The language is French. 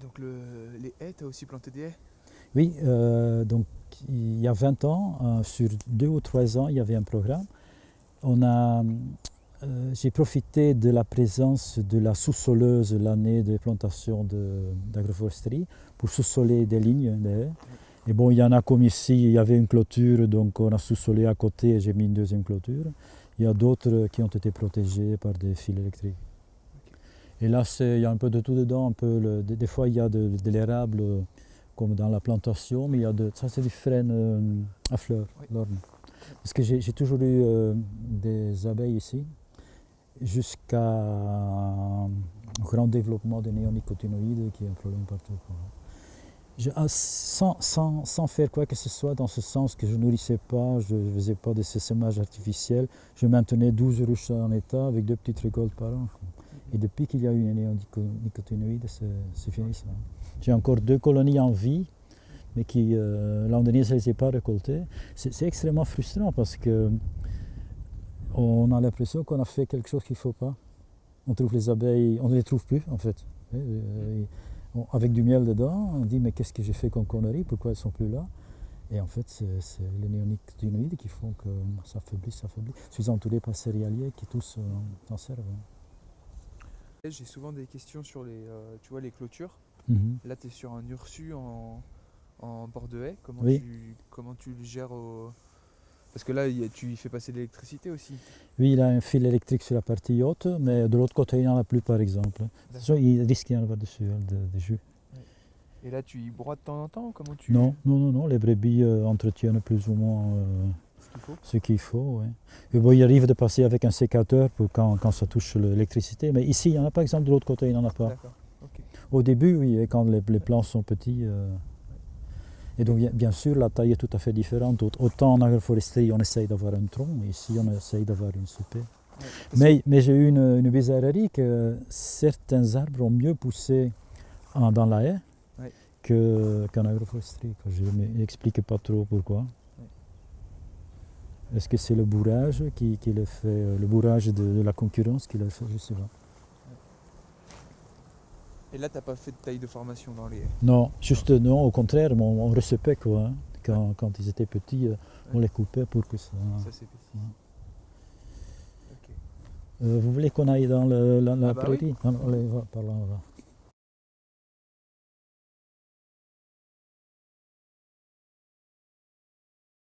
Donc le, les haies, tu as aussi planté des haies? Oui, euh, donc il y a 20 ans, euh, sur deux ou trois ans, il y avait un programme. On a, euh, j'ai profité de la présence de la sous-soleuse l'année de plantation d'agroforesterie pour sous-soler des lignes des haies. Et bon, il y en a comme ici, il y avait une clôture, donc on a sous-solé à côté et j'ai mis une deuxième clôture. Il y a d'autres qui ont été protégés par des fils électriques. Et là, il y a un peu de tout dedans. Un peu le- des, des fois, il y a de, de l'érable euh, comme dans la plantation, mais il y a de, ça, c'est du frêne euh, à fleurs, Oui. l'orme. Parce que j'ai toujours eu euh, des abeilles ici, jusqu'à un grand développement des néonicotinoïdes, qui est un problème partout. quoi. Je- ah, sans, sans- sans faire quoi que ce soit dans ce sens que je nourrissais pas, je ne faisais pas de semages artificiels, je maintenais 12 ruches en état avec deux petites récoltes par an. Et depuis qu'il y a eu les néonicotinoïdes, c'est fini. J'ai encore deux colonies en vie, mais qui, euh, l'an dernier, je ne les ai pas récoltées. C'est extrêmement frustrant parce que on a l'impression qu'on a fait quelque chose qu'il ne faut pas. On trouve les abeilles, on ne les trouve plus en fait. Avec du miel dedans, on dit mais qu'est-ce que j'ai fait comme connerie, pourquoi elles ne sont plus là? Et en fait, c'est les néonicotinoïdes qui font que ça affaiblit, ça affaiblit. Je suis entouré par céréaliers qui tous euh, s'en servent. J'ai souvent des questions sur les, euh, tu vois, les clôtures. Mhm. Là, tu es sur un ursu en, en bord de haie. Comment, Oui. tu, comment tu le gères au... Parce que là, tu y fais passer de l'électricité aussi. Oui, il a un fil électrique sur la partie haute, mais de l'autre côté, il n'y en a plus, par exemple. Façon, il risque d'y en avoir dessus, hein, de, de jus. Et là, tu y broies de temps en temps Comment tu Non, non, non, non, les brebis euh, entretiennent plus ou moins euh, qu'il faut ce qu'il faut. bon, il arrive de passer avec un sécateur pour quand, quand ça touche l'électricité, mais ici, il n'y en a pas, par exemple, de l'autre côté, il n'y en a pas. Au début, oui, et quand les, les plants sont petits. euh, Et donc, bien- sûr, la taille est tout à fait différente. Aut- Autant en agroforesterie, on essaye d'avoir un tronc, ici, on essaye d'avoir une soupée. Mais, mais j'ai eu une, une bizarrerie que certains arbres ont mieux poussé en- dans la haie Ouais. qu'en agroforesterie. Je ne m'explique pas trop pourquoi. Est-ce que c'est le bourrage qui, qui le fait, euh, le bourrage de, de la concurrence qui le fait, je sais pas. Et là, t'as pas fait de taille de formation dans les Non, juste non, au contraire, on, on recevait quoi. hein. Quand, quand ils étaient petits, euh, on les coupait pour que ça. Ça. Ouais. Euh, vous voulez qu'on aille dans le- la, la Ah bah prairie? Allez, va par là, on va.